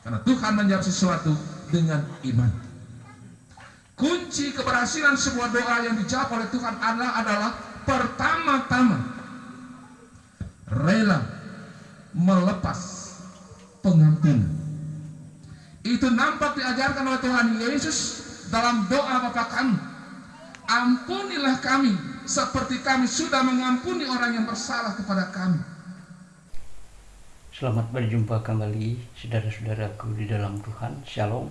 Karena Tuhan menjawab sesuatu dengan iman. Kunci keberhasilan sebuah doa yang dijawab oleh Tuhan adalah adalah pertama-tama rela melepas pengampunan. Itu nampak diajarkan oleh Tuhan Yesus dalam doa Bapa kami. Ampunilah kami seperti kami sudah mengampuni orang yang bersalah kepada kami. Selamat berjumpa kembali saudara-saudaraku di dalam Tuhan. Shalom.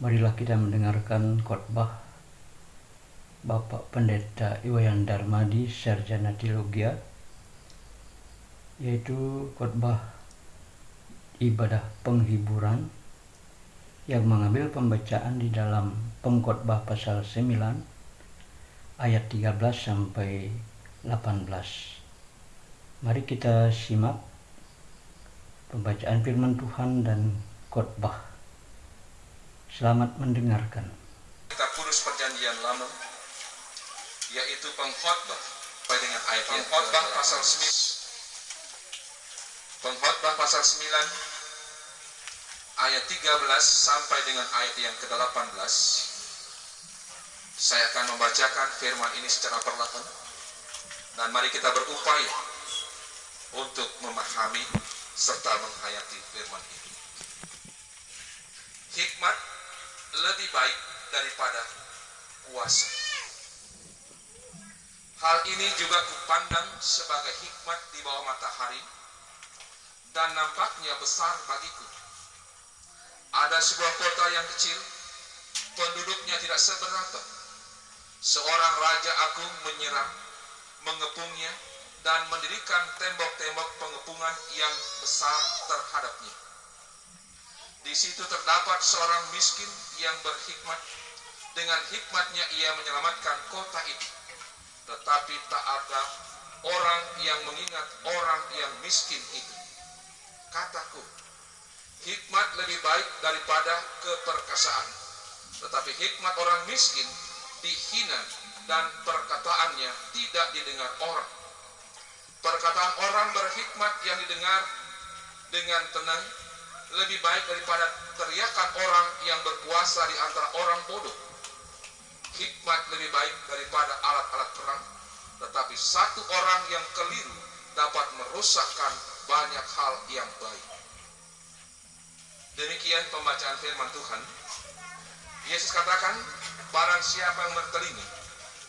Marilah kita mendengarkan khotbah Bapak Pendeta Iwayan Darmadi Sarjana Teologia yaitu khotbah ibadah penghiburan yang mengambil pembacaan di dalam pengkhotbah pasal 9 ayat 13 sampai 18. Mari kita simak pembacaan firman Tuhan dan khotbah. Selamat mendengarkan. Kita kudus perjanjian lama yaitu pengkhotbah sampai dengan ayat pengkhotbah pasal 9 pengkhotbah pasal 9 ayat 13 sampai dengan ayat yang ke-18 saya akan membacakan firman ini secara perlahan dan mari kita berupaya untuk memahami serta menghayati firman ini. Hikmat lebih baik daripada kuasa. Hal ini juga kupandang sebagai hikmat di bawah matahari dan nampaknya besar bagiku. Ada sebuah kota yang kecil, penduduknya tidak seberapa. Seorang raja agung menyerang, mengepungnya, dan mendirikan tembok-tembok pengepungan yang besar terhadapnya. Di situ terdapat seorang miskin yang berhikmat. Dengan hikmatnya ia menyelamatkan kota itu. Tetapi tak ada orang yang mengingat orang yang miskin itu. Kataku, hikmat lebih baik daripada keperkasaan tetapi hikmat orang miskin dihina dan perkataannya tidak didengar orang perkataan orang berhikmat yang didengar dengan tenang lebih baik daripada teriakan orang yang berkuasa di antara orang bodoh hikmat lebih baik daripada alat-alat perang tetapi satu orang yang keliru dapat merusakkan banyak hal yang baik Demikian pembacaan firman Tuhan. Yesus katakan, barang siapa yang bertelinga,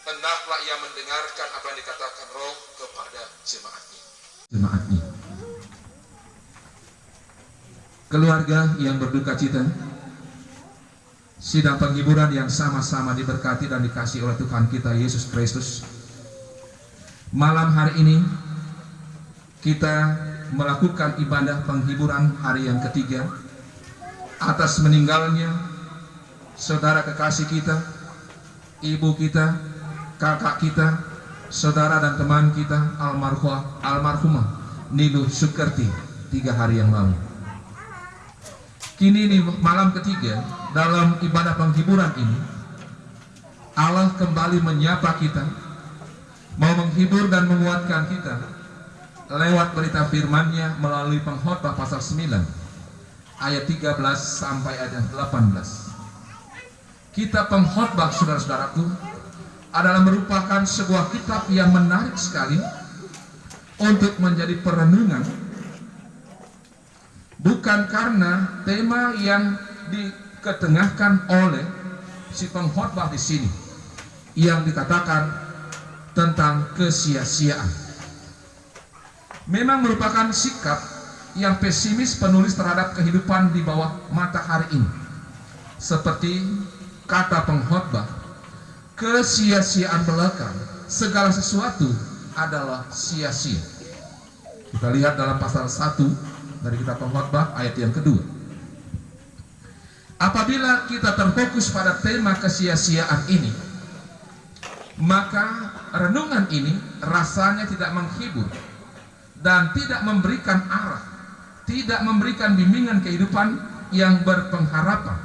hendaklah ia mendengarkan apa yang dikatakan roh kepada jemaatnya. Jemaatnya. Keluarga yang berduka cita, sidang penghiburan yang sama-sama diberkati dan dikasih oleh Tuhan kita Yesus Kristus. Malam hari ini, kita melakukan ibadah penghiburan hari yang ketiga atas meninggalnya saudara kekasih kita, ibu kita, kakak kita, saudara dan teman kita almarhumah almarhumah Nilu Sukerti tiga hari yang lalu. Kini di malam ketiga dalam ibadah penghiburan ini Allah kembali menyapa kita mau menghibur dan menguatkan kita lewat berita firman-Nya melalui pengkhotbah pasal 9 ayat 13 sampai ayat 18. Kitab pengkhotbah saudara-saudaraku adalah merupakan sebuah kitab yang menarik sekali untuk menjadi perenungan bukan karena tema yang diketengahkan oleh si pengkhotbah di sini yang dikatakan tentang kesia-siaan memang merupakan sikap yang pesimis penulis terhadap kehidupan di bawah matahari ini. Seperti kata pengkhotbah, kesia-siaan belakang, segala sesuatu adalah sia-sia. Kita lihat dalam pasal 1 dari kitab pengkhotbah ayat yang kedua. Apabila kita terfokus pada tema kesia-siaan ini, maka renungan ini rasanya tidak menghibur dan tidak memberikan arah tidak memberikan bimbingan kehidupan yang berpengharapan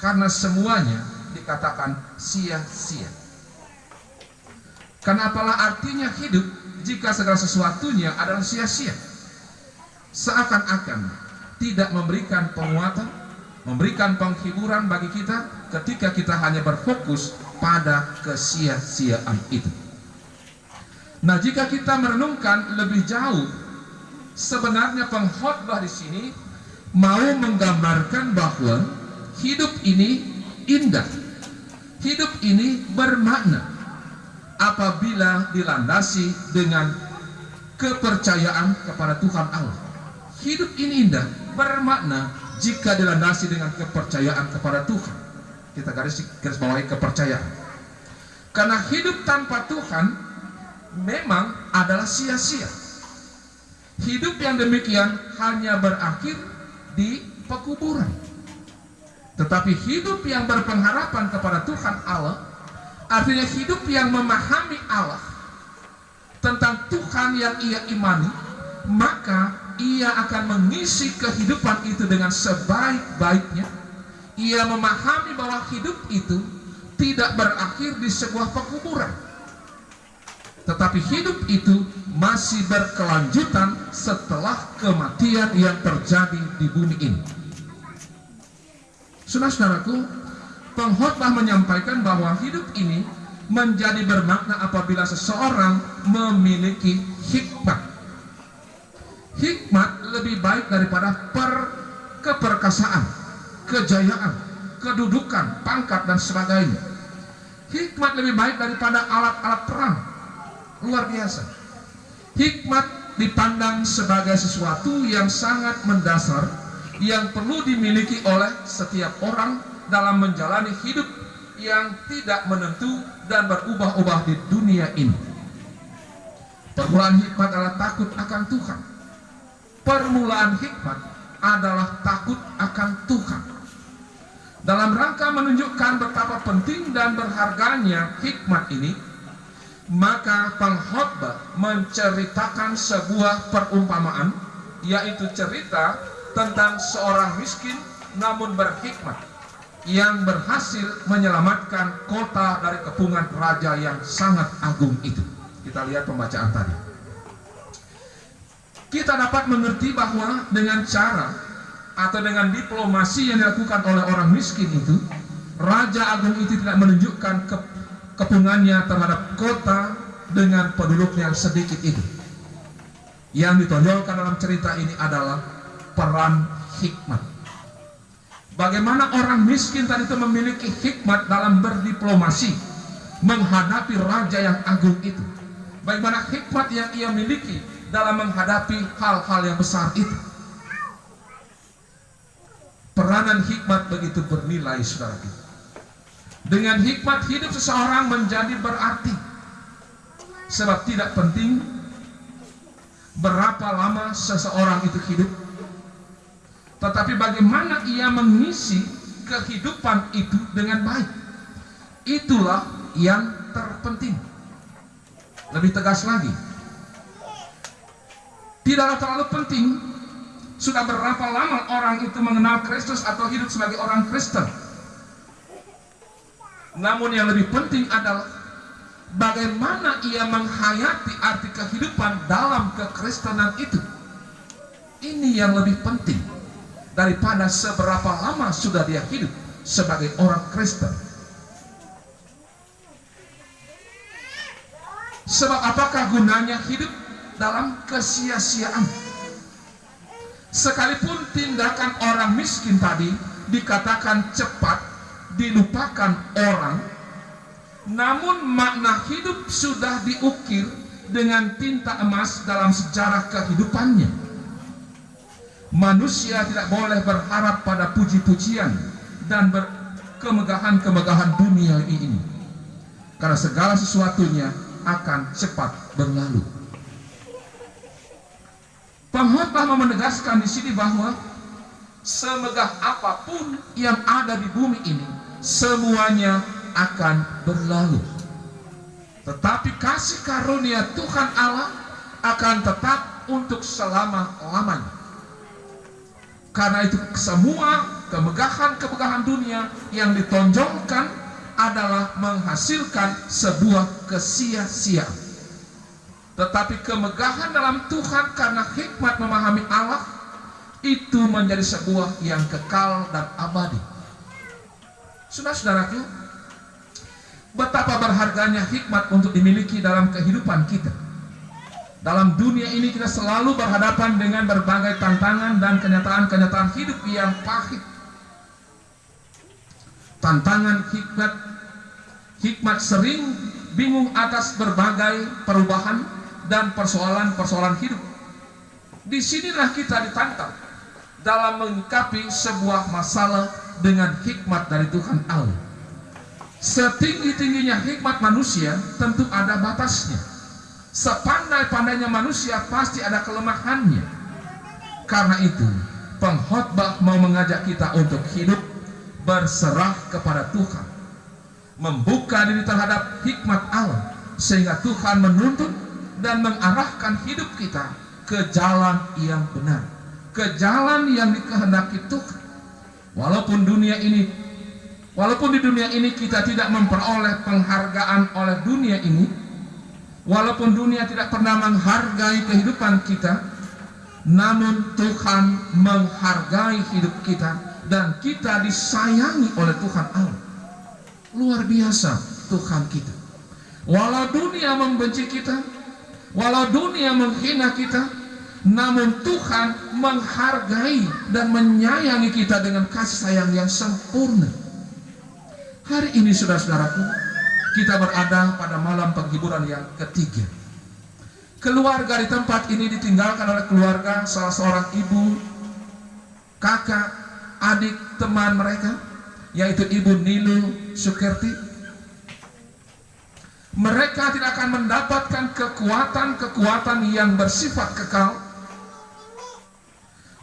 karena semuanya dikatakan sia-sia. Kenapalah artinya hidup jika segala sesuatunya adalah sia-sia? Seakan-akan tidak memberikan penguatan, memberikan penghiburan bagi kita ketika kita hanya berfokus pada kesia-siaan itu. Nah, jika kita merenungkan lebih jauh, sebenarnya pengkhotbah di sini mau menggambarkan bahwa hidup ini indah. Hidup ini bermakna apabila dilandasi dengan kepercayaan kepada Tuhan Allah. Hidup ini indah, bermakna jika dilandasi dengan kepercayaan kepada Tuhan. Kita garis garis bawahi kepercayaan. Karena hidup tanpa Tuhan memang adalah sia-sia. Hidup yang demikian hanya berakhir di pekuburan. Tetapi hidup yang berpengharapan kepada Tuhan Allah artinya hidup yang memahami Allah tentang Tuhan yang ia imani, maka ia akan mengisi kehidupan itu dengan sebaik-baiknya. Ia memahami bahwa hidup itu tidak berakhir di sebuah pekuburan. Tetapi hidup itu masih berkelanjutan setelah kematian yang terjadi di bumi ini. Saudara-saudaraku, pengkhotbah menyampaikan bahwa hidup ini menjadi bermakna apabila seseorang memiliki hikmat hikmat lebih baik daripada per keperkasaan, kejayaan, kedudukan, pangkat dan sebagainya. Hikmat lebih baik daripada alat-alat perang. Luar biasa. Hikmat dipandang sebagai sesuatu yang sangat mendasar yang perlu dimiliki oleh setiap orang dalam menjalani hidup yang tidak menentu dan berubah-ubah di dunia ini. Permulaan hikmat adalah takut akan Tuhan permulaan hikmat adalah takut akan Tuhan. Dalam rangka menunjukkan betapa penting dan berharganya hikmat ini, maka pengkhotbah menceritakan sebuah perumpamaan, yaitu cerita tentang seorang miskin namun berhikmat yang berhasil menyelamatkan kota dari kepungan raja yang sangat agung itu. Kita lihat pembacaan tadi kita dapat mengerti bahwa dengan cara atau dengan diplomasi yang dilakukan oleh orang miskin itu, Raja Agung itu tidak menunjukkan ke, kepungannya terhadap kota dengan penduduk yang sedikit itu. Yang ditonjolkan dalam cerita ini adalah peran hikmat. Bagaimana orang miskin tadi itu memiliki hikmat dalam berdiplomasi menghadapi raja yang agung itu. Bagaimana hikmat yang ia miliki dalam menghadapi hal-hal yang besar itu. Peranan hikmat begitu bernilai, saudara kita. Dengan hikmat hidup seseorang menjadi berarti. Sebab tidak penting berapa lama seseorang itu hidup. Tetapi bagaimana ia mengisi kehidupan itu dengan baik. Itulah yang terpenting. Lebih tegas lagi, tidaklah terlalu penting sudah berapa lama orang itu mengenal Kristus atau hidup sebagai orang Kristen. Namun yang lebih penting adalah bagaimana ia menghayati arti kehidupan dalam kekristenan itu. Ini yang lebih penting daripada seberapa lama sudah dia hidup sebagai orang Kristen. Sebab apakah gunanya hidup dalam kesia-siaan. Sekalipun tindakan orang miskin tadi dikatakan cepat dilupakan orang, namun makna hidup sudah diukir dengan tinta emas dalam sejarah kehidupannya. Manusia tidak boleh berharap pada puji-pujian dan kemegahan-kemegahan dunia ini. Karena segala sesuatunya akan cepat berlalu. Pengkhotbah mau menegaskan di sini bahwa semegah apa pun yang ada di bumi ini semuanya akan berlalu. Tetapi kasih karunia Tuhan Allah akan tetap untuk selama-lamanya. Karena itu semua kemegahan-kemegahan dunia yang ditonjolkan adalah menghasilkan sebuah kesia-siaan. Tetapi kemegahan dalam Tuhan karena hikmat memahami Allah itu menjadi sebuah yang kekal dan abadi. Saudara-saudaraku, betapa berharganya hikmat untuk dimiliki dalam kehidupan kita. Dalam dunia ini kita selalu berhadapan dengan berbagai tantangan dan kenyataan-kenyataan hidup yang pahit. Tantangan hikmat hikmat sering bingung atas berbagai perubahan dan persoalan-persoalan hidup. Di sinilah kita ditantang dalam mengikapi sebuah masalah dengan hikmat dari Tuhan Allah. Setinggi-tingginya hikmat manusia tentu ada batasnya. Sepandai-pandainya manusia pasti ada kelemahannya. Karena itu, pengkhotbah mau mengajak kita untuk hidup berserah kepada Tuhan. Membuka diri terhadap hikmat Allah sehingga Tuhan menuntut dan mengarahkan hidup kita ke jalan yang benar, ke jalan yang dikehendaki Tuhan. Walaupun dunia ini walaupun di dunia ini kita tidak memperoleh penghargaan oleh dunia ini, walaupun dunia tidak pernah menghargai kehidupan kita, namun Tuhan menghargai hidup kita dan kita disayangi oleh Tuhan Allah. Luar biasa Tuhan kita. Walau dunia membenci kita, walau dunia menghina kita, namun Tuhan menghargai dan menyayangi kita dengan kasih sayang yang sempurna. Hari ini saudara-saudaraku, kita berada pada malam penghiburan yang ketiga. Keluarga di tempat ini ditinggalkan oleh keluarga salah seorang ibu, kakak, adik, teman mereka, yaitu Ibu Nilu Sukerti. Mereka tidak akan mendapatkan kekuatan-kekuatan yang bersifat kekal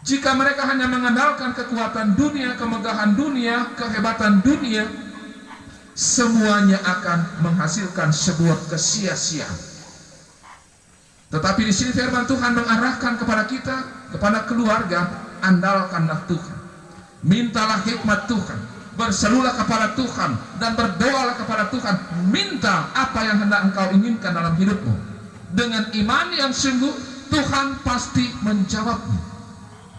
jika mereka hanya mengandalkan kekuatan dunia, kemegahan dunia, kehebatan dunia, semuanya akan menghasilkan sebuah kesia-siaan. Tetapi di sini firman Tuhan mengarahkan kepada kita, kepada keluarga, andalkanlah Tuhan. Mintalah hikmat Tuhan, berserulah kepada Tuhan dan berdoalah kepada Tuhan. Minta apa yang hendak engkau inginkan dalam hidupmu. Dengan iman yang sungguh, Tuhan pasti menjawabnya.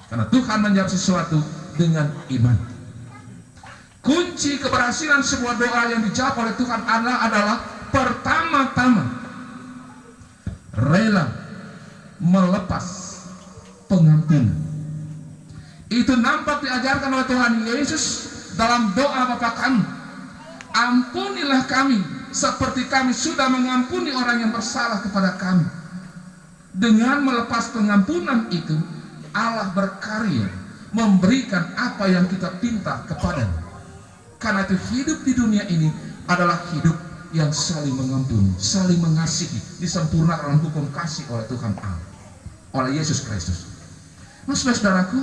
Karena Tuhan menjawab sesuatu dengan iman. Kunci keberhasilan sebuah doa yang dijawab oleh Tuhan Allah adalah pertama-tama rela melepas pengampunan. Itu nampak diajarkan oleh Tuhan Yesus dalam doa Bapa kami. Ampunilah kami seperti kami sudah mengampuni orang yang bersalah kepada kami. Dengan melepas pengampunan itu, Allah berkarya memberikan apa yang kita pinta kepadanya. Karena itu hidup di dunia ini adalah hidup yang saling mengampuni, saling mengasihi, disempurnakan dalam hukum kasih oleh Tuhan Allah, oleh Yesus Kristus. Nah, saudaraku,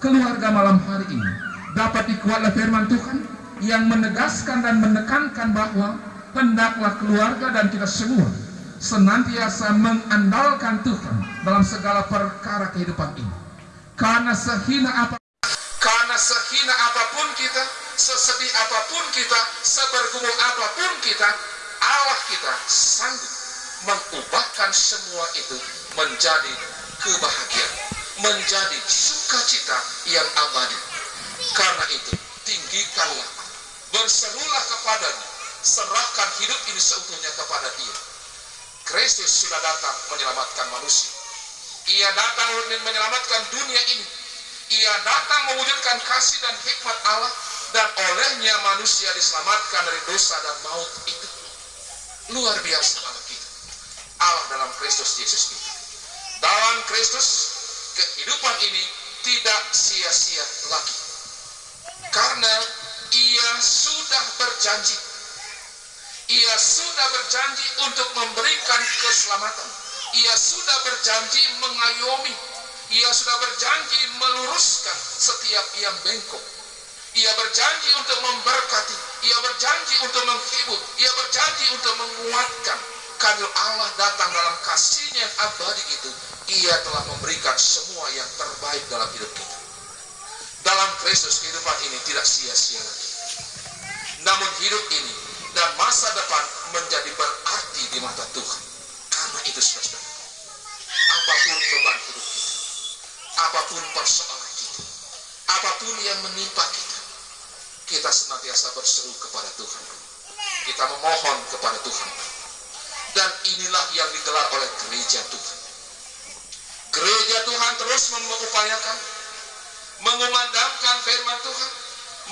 keluarga malam hari ini dapat dikuat oleh firman Tuhan yang menegaskan dan menekankan bahwa hendaklah keluarga dan kita semua senantiasa mengandalkan Tuhan dalam segala perkara kehidupan ini. Karena sehina apa karena sehina apa pun kita, sesedih apa pun kita, sebergumul apa pun kita, Allah kita sanggup mengubahkan semua itu menjadi kebahagiaan, menjadi sukacita yang abadi. Karena itu, tinggikanlah, berserulah kepadanya, serahkan hidup ini seutuhnya kepada dia. Kristus sudah datang menyelamatkan manusia. Ia datang untuk menyelamatkan dunia ini. Ia datang mewujudkan kasih dan hikmat Allah dan olehnya manusia diselamatkan dari dosa dan maut itu. Luar biasa Allah kita. Allah dalam Kristus Yesus kita. Dalam Kristus kehidupan ini tidak sia-sia lagi. Karena ia sudah berjanji. Ia sudah berjanji untuk memberikan keselamatan ia sudah berjanji mengayomi ia sudah berjanji meluruskan setiap yang bengkok ia berjanji untuk memberkati ia berjanji untuk menghibur ia berjanji untuk menguatkan. Kalau Allah datang dalam kasihnya yang abadi itu ia telah memberikan semua yang terbaik dalam hidup kita. Dalam Kristus kehidupan ini tidak sia-sia lagi. Namun hidup ini dan masa depan menjadi berarti di mata Tuhan. Karena itu saudara apa pun beban hidup kita, apa pun persoalan, apa pun yang menimpa kita, kita senantiasa berseru kepada Tuhan. Kita memohon kepada Tuhan. Dan inilah yang digelar oleh gereja Tuhan. Gereja Tuhan terus mengupayakan, mengumandangkan firman Tuhan,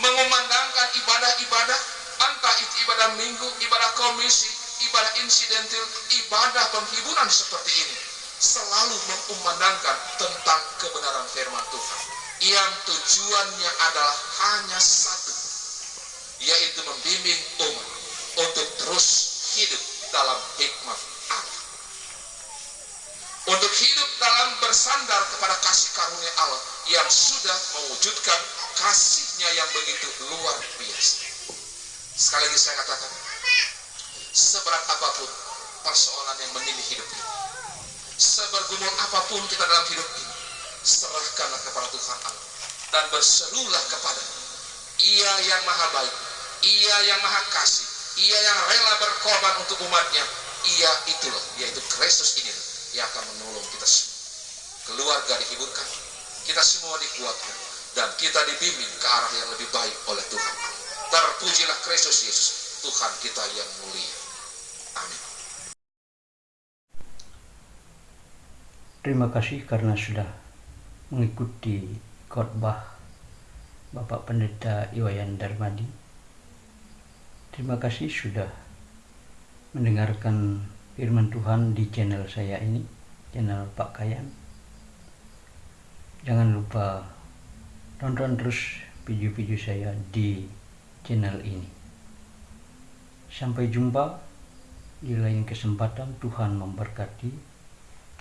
mengumandangkan ibadah-ibadah, entah itu ibadah minggu, ibadah komisi, ibadah insidentil, ibadah penghiburan seperti ini. Selalu mengumandangkan tentang kebenaran firman Tuhan. Yang tujuannya adalah hanya satu, yaitu membimbing umat untuk terus hidup dalam hikmat Allah. Untuk hidup dalam bersandar kepada kasih karunia Allah yang sudah mewujudkan kasihnya yang begitu luar biasa. Sekali lagi saya katakan, seberat apa pun persoalan yang menimpa hidup ini, sebergumul apa pun kita dalam hidup ini, serahkanlah kepada Tuhan Allah dan berserulah kepada Ia yang maha baik, Ia yang maha kasih, Ia yang rela berkorban untuk umatnya, Ia itulah, yaitu Kristus ini yang akan menolong kita semua. Keluarga dihiburkan, kita semua dikuatkan, dan kita dibimbing ke arah yang lebih baik oleh Tuhan. Terpujilah Kristus Yesus, Tuhan kita yang mulia. Amin. Terima kasih karena sudah mengikuti khotbah Bapak Pendeta Iwayan Darmadi. Terima kasih sudah mendengarkan firman Tuhan di channel saya ini, channel Pak Kayan. Jangan lupa tonton terus video-video saya di channel ini. Sampai jumpa di lain kesempatan Tuhan memberkati.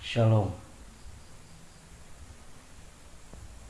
Shalom.